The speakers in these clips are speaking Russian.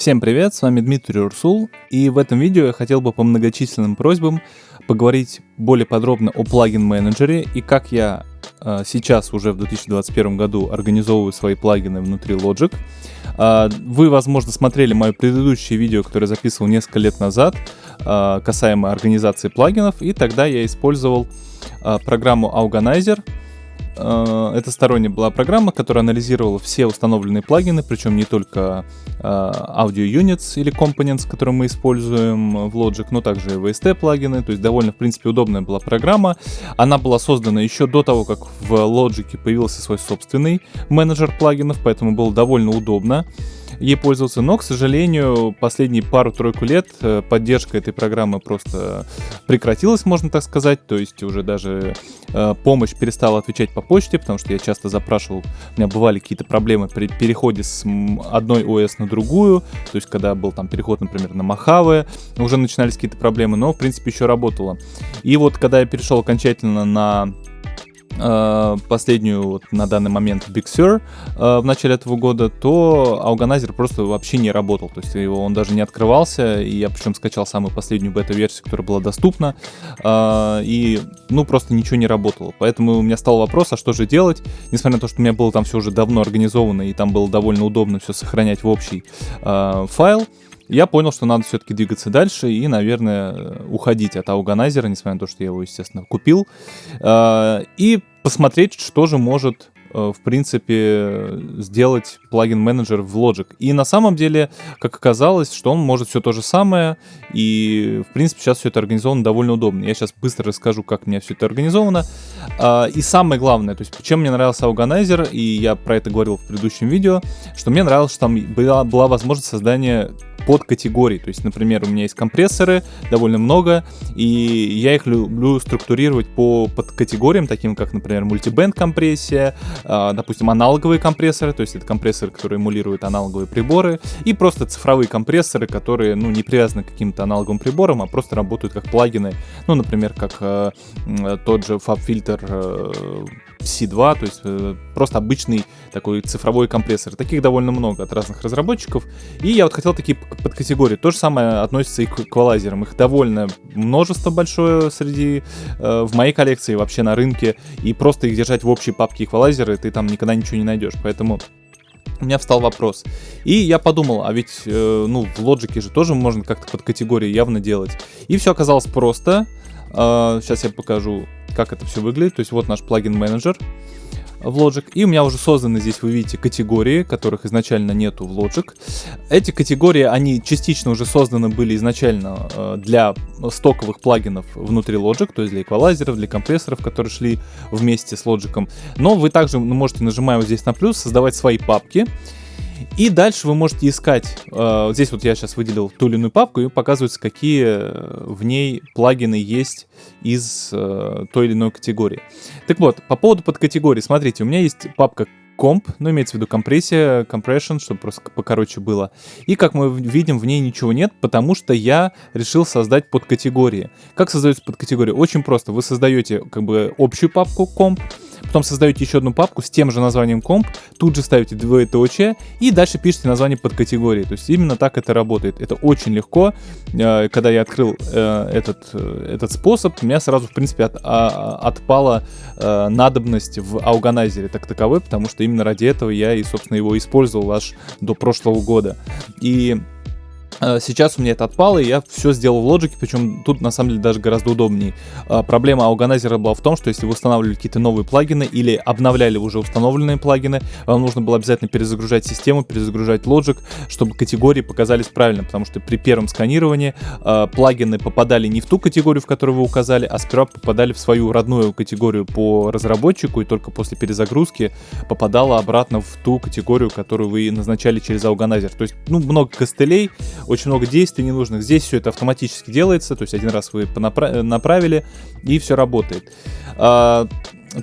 Всем привет, с вами Дмитрий Урсул, и в этом видео я хотел бы по многочисленным просьбам поговорить более подробно о плагин-менеджере и как я э, сейчас уже в 2021 году организовываю свои плагины внутри Logic. Э, вы, возможно, смотрели мое предыдущее видео, которое я записывал несколько лет назад, э, касаемо организации плагинов, и тогда я использовал э, программу Organizer, Э, это сторонняя была программа, которая анализировала все установленные плагины, причем не только э, Audio Units или Components, которые мы используем в Logic, но также и VST плагины, то есть довольно, в принципе, удобная была программа. Она была создана еще до того, как в Logic появился свой собственный менеджер плагинов, поэтому было довольно удобно ей пользоваться, но, к сожалению, последние пару-тройку лет э, поддержка этой программы просто прекратилась, можно так сказать, то есть уже даже э, помощь перестала отвечать по почте, потому что я часто запрашивал, у меня бывали какие-то проблемы при переходе с одной ОС на другую, то есть когда был там переход, например, на Махаве, уже начинались какие-то проблемы, но, в принципе, еще работало. И вот когда я перешел окончательно на последнюю вот на данный момент Big Sur э, в начале этого года, то Organizer просто вообще не работал. То есть его он даже не открывался. И я причем скачал самую последнюю бета-версию, которая была доступна. Э, и ну просто ничего не работало. Поэтому у меня стал вопрос, а что же делать? Несмотря на то, что у меня было там все уже давно организовано, и там было довольно удобно все сохранять в общий файл я понял, что надо все-таки двигаться дальше и, наверное, уходить от ауганайзера, несмотря на то, что я его, естественно, купил, а, и посмотреть, что же может э, в принципе, сделать плагин-менеджер в Logic. И на самом деле, как оказалось, что он может все то же самое, и, в принципе, сейчас все это организовано довольно удобно. Я сейчас быстро расскажу, как у меня все это организовано. А, и самое главное, то есть, чем мне нравился Organizer, и я про это говорил в предыдущем видео, что мне нравилось, что там была, была возможность создания под категории. То есть, например, у меня есть компрессоры, довольно много, и я их люблю структурировать по подкатегориям, таким как, например, мультибенд компрессия, э, допустим, аналоговые компрессоры, то есть это компрессоры, которые эмулируют аналоговые приборы, и просто цифровые компрессоры, которые, ну, не привязаны к каким-то аналоговым приборам, а просто работают как плагины, ну, например, как э, тот же FabFilter э, C2, то есть э, просто обычный такой цифровой компрессор. Таких довольно много от разных разработчиков. И я вот хотел такие подкатегории. То же самое относится и к эквалайзерам. Их довольно множество большое среди э, в моей коллекции вообще на рынке. И просто их держать в общей папке эквалайзеры ты там никогда ничего не найдешь. Поэтому у меня встал вопрос. И я подумал, а ведь, э, ну, в Logic же тоже можно как-то под категории явно делать. И все оказалось просто. Э, сейчас я покажу как это все выглядит. То есть вот наш плагин-менеджер в Logic. И у меня уже созданы здесь, вы видите, категории, которых изначально нету в Logic. Эти категории, они частично уже созданы были изначально э, для стоковых плагинов внутри Logic, то есть для эквалайзеров, для компрессоров, которые шли вместе с Logic. Но вы также можете, нажимая вот здесь на плюс, создавать свои папки. И дальше вы можете искать, э, здесь вот я сейчас выделил ту или иную папку, и показывается, какие э, в ней плагины есть из э, той или иной категории. Так вот, по поводу подкатегории, смотрите, у меня есть папка комп, ну, имеется в виду компрессия, compression, чтобы просто покороче было. И, как мы видим, в ней ничего нет, потому что я решил создать подкатегории. Как создается подкатегория? Очень просто. Вы создаете, как бы, общую папку комп, потом создаете еще одну папку с тем же названием комп, тут же ставите двоеточие и дальше пишете название под категории. То есть именно так это работает. Это очень легко. Э, когда я открыл э, этот, э, этот способ, у меня сразу, в принципе, от, а, отпала надобность в ауганайзере так таковой, потому что именно ради этого я и, собственно, его использовал аж до прошлого года. И сейчас у меня это отпало, и я все сделал в Logic, причем тут на самом деле даже гораздо удобнее. Э, проблема Organizer была в том, что если вы устанавливали какие-то новые плагины или обновляли уже установленные плагины, вам нужно было обязательно перезагружать систему, перезагружать Logic, чтобы категории показались правильно, потому что при первом сканировании э, плагины попадали не в ту категорию, в которую вы указали, а сперва попадали в свою родную категорию по разработчику, и только после перезагрузки попадала обратно в ту категорию, которую вы назначали через Organizer. То есть, ну, много костылей, очень много действий ненужных. Здесь все это автоматически делается, то есть один раз вы направили, и все работает.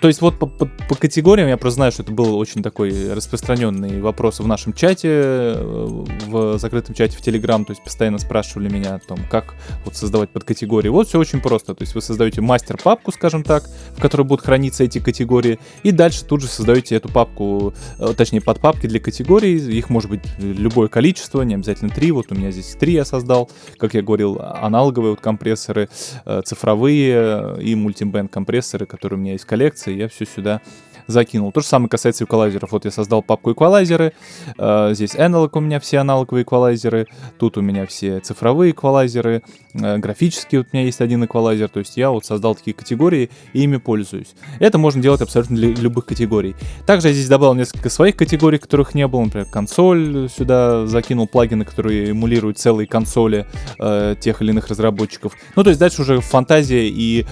То есть вот по, по, по категориям я просто знаю, что это был очень такой распространенный вопрос в нашем чате, э, в закрытом чате в Telegram, то есть постоянно спрашивали меня о том, как вот создавать подкатегории. Вот все очень просто, то есть вы создаете мастер-папку, скажем так, в которой будут храниться эти категории, и дальше тут же создаете эту папку, э, точнее подпапки для категорий, их может быть любое количество, не обязательно три, вот у меня здесь три я создал, как я говорил, аналоговые вот компрессоры, э, цифровые и мультибенд компрессоры, которые у меня есть в коллекции, коллекции, я все сюда закинул. То же самое касается эквалайзеров. Вот я создал папку эквалайзеры, э, здесь аналог у меня все аналоговые эквалайзеры, тут у меня все цифровые эквалайзеры, э, графические вот у меня есть один эквалайзер, то есть я вот создал такие категории и ими пользуюсь. Это можно делать абсолютно для любых категорий. Также я здесь добавил несколько своих категорий, которых не было, например, консоль сюда закинул плагины, которые эмулируют целые консоли э, тех или иных разработчиков. Ну, то есть дальше уже фантазия и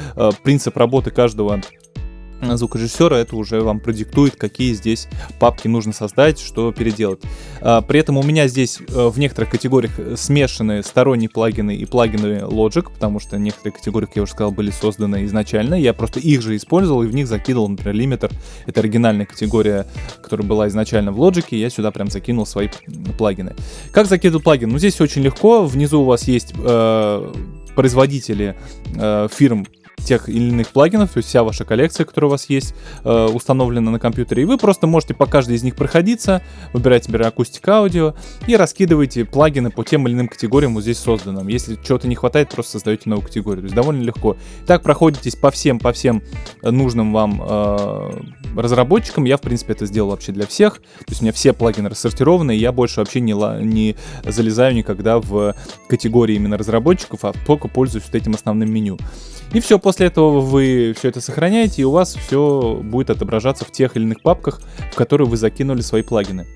принцип работы каждого звукорежиссера это уже вам продиктует, какие здесь папки нужно создать, что переделать. А, при этом у меня здесь э, в некоторых категориях смешаны сторонние плагины и плагины Logic, потому что некоторые категории, как я уже сказал, были созданы изначально. Я просто их же использовал и в них закидывал, например, Limiter. Это оригинальная категория, которая была изначально в Logic, и я сюда прям закинул свои плагины. Как закидывать плагин? Ну, здесь очень легко. Внизу у вас есть э, производители э, фирм тех или иных плагинов, то есть вся ваша коллекция, которая у вас есть, э, установлена на компьютере, и вы просто можете по каждой из них проходиться, выбирать, например, акустика аудио, и раскидываете плагины по тем или иным категориям вот здесь созданным. Если чего-то не хватает, просто создаете новую категорию, то есть довольно легко. Так проходитесь по всем, по всем нужным вам э, разработчикам, я, в принципе, это сделал вообще для всех, то есть у меня все плагины рассортированы, и я больше вообще не, не залезаю никогда в категории именно разработчиков, а только пользуюсь вот этим основным меню. И все, после этого вы все это сохраняете, и у вас все будет отображаться в тех или иных папках, в которые вы закинули свои плагины.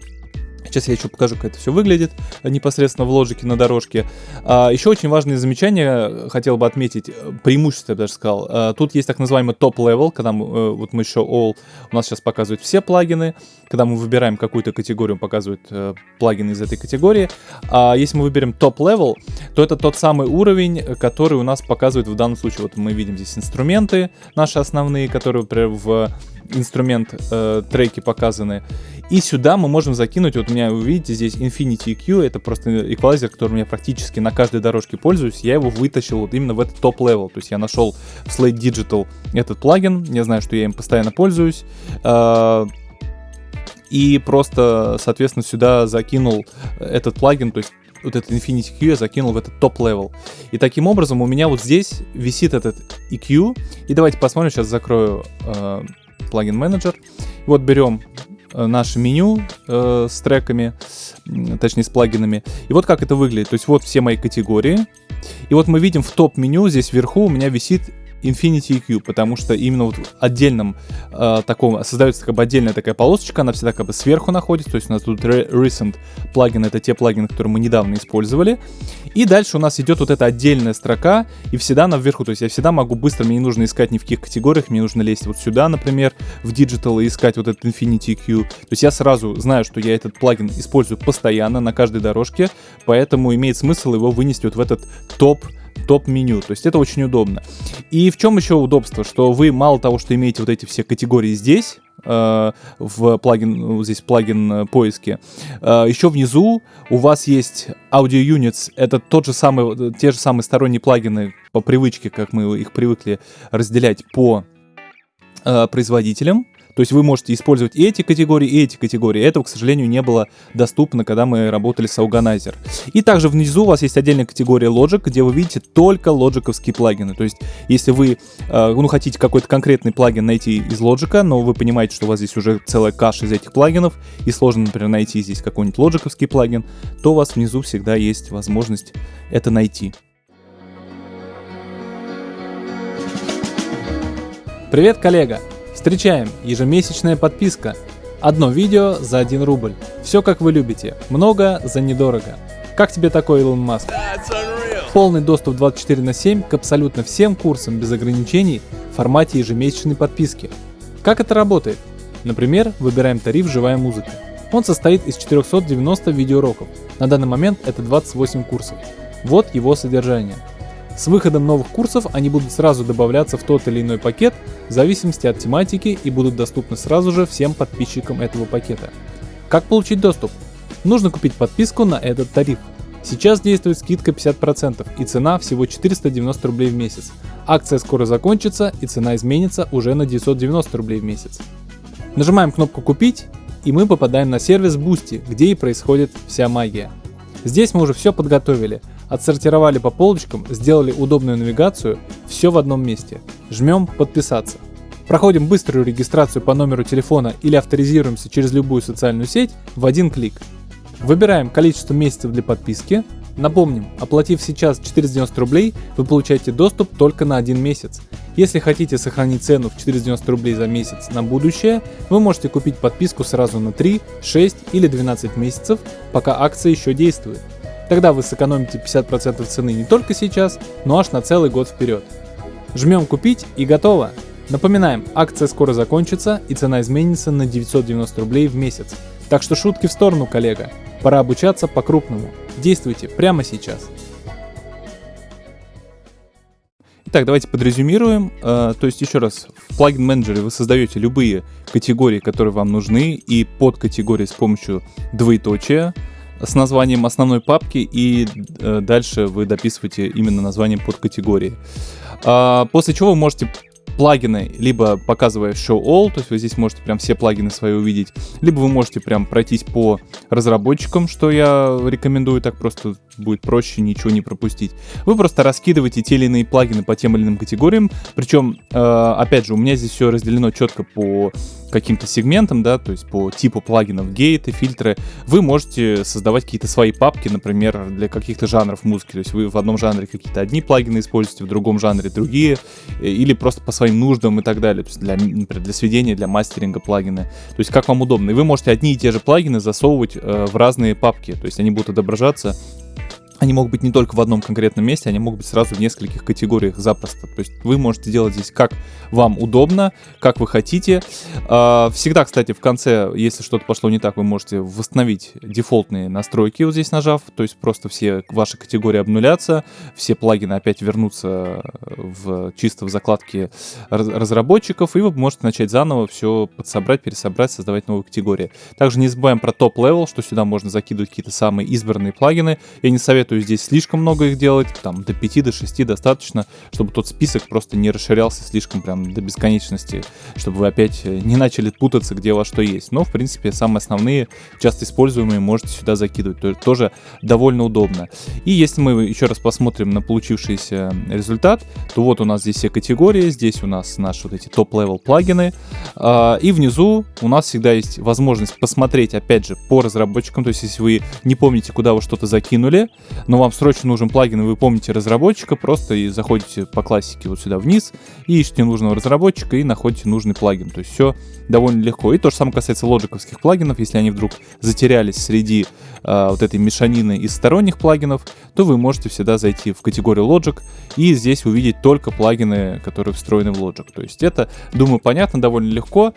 Сейчас я еще покажу, как это все выглядит э, непосредственно в Logic е на дорожке. А, еще очень важное замечание хотел бы отметить, э, преимущество, я бы даже сказал. А, тут есть так называемый top level, когда мы, вот мы еще all, у нас сейчас показывают все плагины. Когда мы выбираем какую-то категорию, показывает э, плагины из этой категории. А если мы выберем top level, то это тот самый уровень, который у нас показывает в данном случае. Вот мы видим здесь инструменты наши основные, которые, например, в инструмент э, треки показаны. И сюда мы можем закинуть, вот у меня, вы видите, здесь Infinity EQ, это просто эквалайзер, которым я практически на каждой дорожке пользуюсь. Я его вытащил вот именно в этот top level. То есть я нашел в Slate Digital этот плагин, я знаю, что я им постоянно пользуюсь. Э, и просто, соответственно, сюда закинул этот плагин, то есть вот этот Infinity EQ я закинул в этот top level. И таким образом у меня вот здесь висит этот EQ. И давайте посмотрим, сейчас закрою э, плагин менеджер. Вот берем наше меню э, с треками, точнее с плагинами. И вот как это выглядит. То есть вот все мои категории. И вот мы видим в топ-меню здесь вверху у меня висит Infinity EQ, потому что именно вот в отдельном э, таком создается как бы отдельная такая полосочка, она всегда как бы сверху находится, то есть у нас тут recent плагины, это те плагины, которые мы недавно использовали, и дальше у нас идет вот эта отдельная строка, и всегда она вверху, то есть я всегда могу быстро, мне не нужно искать ни в каких категориях, мне нужно лезть вот сюда, например, в Digital и искать вот этот Infinity EQ, то есть я сразу знаю, что я этот плагин использую постоянно на каждой дорожке, поэтому имеет смысл его вынести вот в этот топ топ-меню. То есть это очень удобно. И в чем еще удобство? Что вы мало того, что имеете вот эти все категории здесь, э, в плагин, ну, здесь плагин э, поиски. Э, еще внизу у вас есть Audio Units. Это тот же самый, те же самые сторонние плагины по привычке, как мы их привыкли разделять по производителям. То есть вы можете использовать и эти категории, и эти категории. Этого, к сожалению, не было доступно, когда мы работали с Organizer. И также внизу у вас есть отдельная категория Logic, где вы видите только лоджиковские плагины. То есть если вы э, ну, хотите какой-то конкретный плагин найти из Logic, но вы понимаете, что у вас здесь уже целая каша из этих плагинов, и сложно, например, найти здесь какой-нибудь лоджиковский плагин, то у вас внизу всегда есть возможность это найти. Привет, коллега! Встречаем ежемесячная подписка. Одно видео за 1 рубль. Все как вы любите. Много за недорого. Как тебе такой, Илон Маск? Полный доступ 24 на 7 к абсолютно всем курсам без ограничений в формате ежемесячной подписки. Как это работает? Например, выбираем тариф «Живая музыка». Он состоит из 490 видеоуроков. На данный момент это 28 курсов. Вот его содержание. С выходом новых курсов они будут сразу добавляться в тот или иной пакет в зависимости от тематики и будут доступны сразу же всем подписчикам этого пакета. Как получить доступ? Нужно купить подписку на этот тариф. Сейчас действует скидка 50% и цена всего 490 рублей в месяц. Акция скоро закончится и цена изменится уже на 990 рублей в месяц. Нажимаем кнопку «Купить» и мы попадаем на сервис Boosty, где и происходит вся магия. Здесь мы уже все подготовили, отсортировали по полочкам, сделали удобную навигацию, все в одном месте. Жмем «Подписаться». Проходим быструю регистрацию по номеру телефона или авторизируемся через любую социальную сеть в один клик. Выбираем количество месяцев для подписки. Напомним, оплатив сейчас 490 рублей, вы получаете доступ только на один месяц. Если хотите сохранить цену в 490 рублей за месяц на будущее, вы можете купить подписку сразу на 3, 6 или 12 месяцев, пока акция еще действует. Тогда вы сэкономите 50% цены не только сейчас, но аж на целый год вперед. Жмем купить и готово. Напоминаем, акция скоро закончится и цена изменится на 990 рублей в месяц. Так что шутки в сторону, коллега. Пора обучаться по-крупному. Действуйте прямо сейчас. Итак, давайте подрезюмируем. Uh, то есть, еще раз, в плагин менеджере вы создаете любые категории, которые вам нужны, и подкатегории с помощью двоеточия с названием основной папки, и uh, дальше вы дописываете именно название подкатегории. Uh, после чего вы можете плагины, либо показывая Show All, то есть вы здесь можете прям все плагины свои увидеть, либо вы можете прям пройтись по разработчикам, что я рекомендую, так просто будет проще ничего не пропустить. Вы просто раскидываете те или иные плагины по тем или иным категориям, причем, э, опять же, у меня здесь все разделено четко по каким-то сегментам, да, то есть по типу плагинов, гейты, фильтры, вы можете создавать какие-то свои папки, например, для каких-то жанров музыки, то есть вы в одном жанре какие-то одни плагины используете, в другом жанре другие, э, или просто по своим нуждам и так далее, то есть для, например, для сведения, для мастеринга плагины, то есть как вам удобно. И вы можете одни и те же плагины засовывать э, в разные папки, то есть они будут отображаться они могут быть не только в одном конкретном месте, они могут быть сразу в нескольких категориях запросто. То есть вы можете делать здесь как вам удобно, как вы хотите. А, всегда, кстати, в конце, если что-то пошло не так, вы можете восстановить дефолтные настройки вот здесь нажав. То есть просто все ваши категории обнулятся, все плагины опять вернутся в, чисто в закладке разработчиков, и вы можете начать заново все подсобрать, пересобрать, создавать новые категории. Также не забываем про top level, что сюда можно закидывать какие-то самые избранные плагины. Я не советую советую здесь слишком много их делать, там до 5, до 6 достаточно, чтобы тот список просто не расширялся слишком прям до бесконечности, чтобы вы опять э, не начали путаться, где у вас что есть. Но, в принципе, самые основные, часто используемые, можете сюда закидывать, то тоже довольно удобно. И если мы еще раз посмотрим на получившийся результат, то вот у нас здесь все категории, здесь у нас наши вот эти top level плагины, а, и внизу у нас всегда есть возможность посмотреть, опять же, по разработчикам, то есть если вы не помните, куда вы что-то закинули, но вам срочно нужен плагин, и вы помните разработчика, просто и заходите по классике вот сюда вниз, и ищете нужного разработчика, и находите нужный плагин. То есть все довольно легко. И то же самое касается лоджиковских плагинов. Если они вдруг затерялись среди э, вот этой мешанины из сторонних плагинов, то вы можете всегда зайти в категорию Logic и здесь увидеть только плагины, которые встроены в Logic. То есть это, думаю, понятно, довольно легко.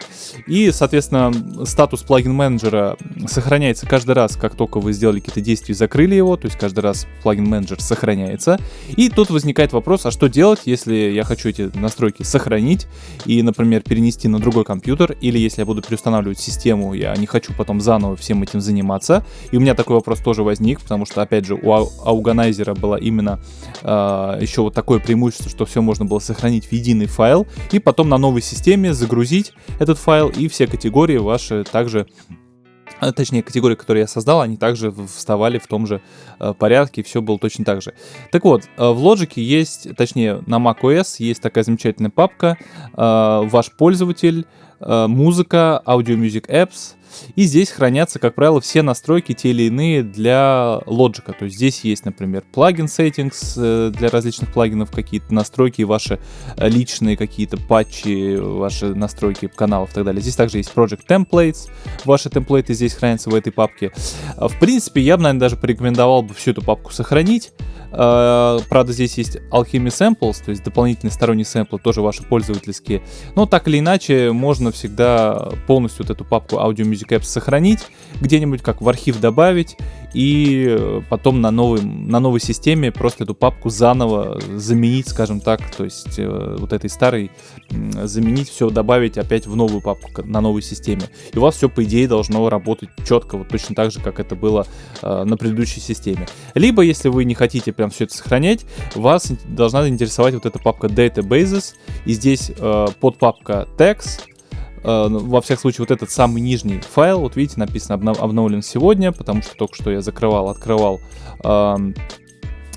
И, соответственно, статус плагин менеджера сохраняется каждый раз, как только вы сделали какие-то действия и закрыли его. То есть каждый раз плагин менеджер сохраняется. И тут возникает вопрос, а что делать, если я хочу эти настройки сохранить и, например, перенести на другой компьютер, или если я буду переустанавливать систему, я не хочу потом заново всем этим заниматься. И у меня такой вопрос тоже возник, потому что, опять же, у Ауганайзера было именно э, еще вот такое преимущество, что все можно было сохранить в единый файл, и потом на новой системе загрузить этот файл, и все категории ваши также а, точнее, категории, которые я создал, они также вставали в том же э, порядке, все было точно так же. Так вот, э, в Logic есть, точнее, на macOS есть такая замечательная папка э, «Ваш пользователь», «Музыка», «Audio Music Apps», и здесь хранятся, как правило, все настройки те или иные для Logic. То есть здесь есть, например, плагин settings э, для различных плагинов, какие-то настройки, ваши личные какие-то патчи, ваши настройки каналов и так далее. Здесь также есть Project Templates. Ваши темплейты здесь хранятся в этой папке. А, в принципе, я бы, наверное, даже порекомендовал бы всю эту папку сохранить. Правда, здесь есть Alchemy Samples, то есть дополнительные сторонние сэмплы, тоже ваши пользовательские. Но так или иначе, можно всегда полностью вот эту папку Audio Music Apps сохранить, где-нибудь как в архив добавить, и э, потом на, новой, на новой системе просто эту папку заново заменить, скажем так, то есть э, вот этой старой заменить все, добавить опять в новую папку на новой системе. И у вас все, по идее, должно работать четко, вот точно так же, как это было э, на предыдущей системе. Либо, если вы не хотите прям все это сохранять, вас должна интересовать вот эта папка Databases, и здесь э, подпапка Text, Э, ну, во всяком случае, вот этот самый нижний файл, вот видите, написано обновлен сегодня, потому что только что я закрывал, открывал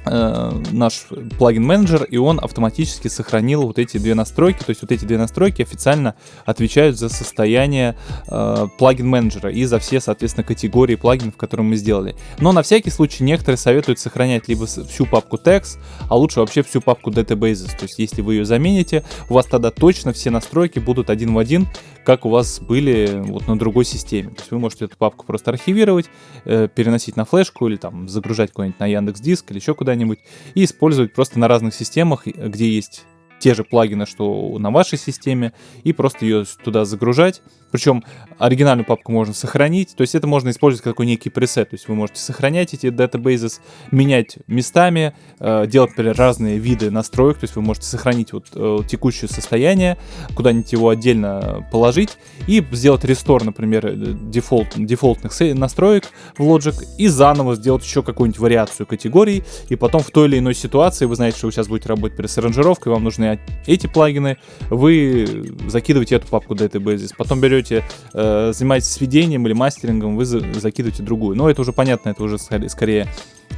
Э, наш плагин менеджер, и он автоматически сохранил вот эти две настройки. То есть вот эти две настройки официально отвечают за состояние э, плагин менеджера и за все, соответственно, категории плагинов, которые мы сделали. Но на всякий случай некоторые советуют сохранять либо всю папку text, а лучше вообще всю папку databases. То есть если вы ее замените, у вас тогда точно все настройки будут один в один, как у вас были вот на другой системе. То есть вы можете эту папку просто архивировать, э, переносить на флешку или там загружать куда-нибудь на Яндекс Диск или еще куда куда-нибудь и использовать просто на разных системах, где есть те же плагины, что на вашей системе, и просто ее туда загружать. Причем оригинальную папку можно сохранить, то есть это можно использовать как такой некий пресет, то есть вы можете сохранять эти databases, менять местами, э, делать, например, разные виды настроек, то есть вы можете сохранить вот э, текущее состояние, куда-нибудь его отдельно положить и сделать рестор, например, э, дефолт, дефолтных настроек в Logic и заново сделать еще какую-нибудь вариацию категорий, и потом в той или иной ситуации, вы знаете, что вы сейчас будете работать с аранжировкой, вам нужны эти плагины, вы закидываете эту папку databases, потом берете, э, занимаетесь сведением или мастерингом, вы за, закидываете другую. Но это уже понятно, это уже скорее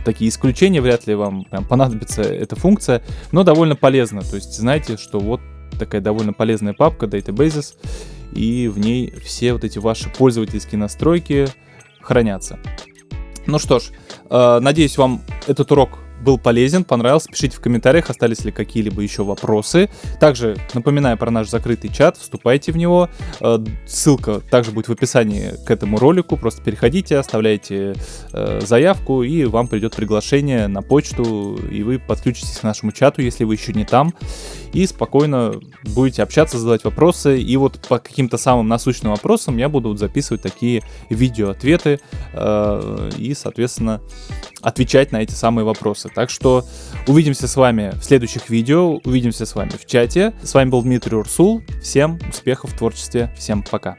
такие исключения, вряд ли вам прям понадобится эта функция, но довольно полезно. То есть знаете, что вот такая довольно полезная папка databases, и в ней все вот эти ваши пользовательские настройки хранятся. Ну что ж, э, надеюсь, вам этот урок был полезен, понравился, пишите в комментариях, остались ли какие-либо еще вопросы. Также напоминаю про наш закрытый чат, вступайте в него. Э, ссылка также будет в описании к этому ролику. Просто переходите, оставляйте э, заявку, и вам придет приглашение на почту, и вы подключитесь к нашему чату, если вы еще не там, и спокойно будете общаться, задавать вопросы. И вот по каким-то самым насущным вопросам я буду записывать такие видео-ответы, э, и, соответственно, отвечать на эти самые вопросы. Так что увидимся с вами в следующих видео, увидимся с вами в чате. С вами был Дмитрий Урсул. Всем успехов в творчестве, всем пока.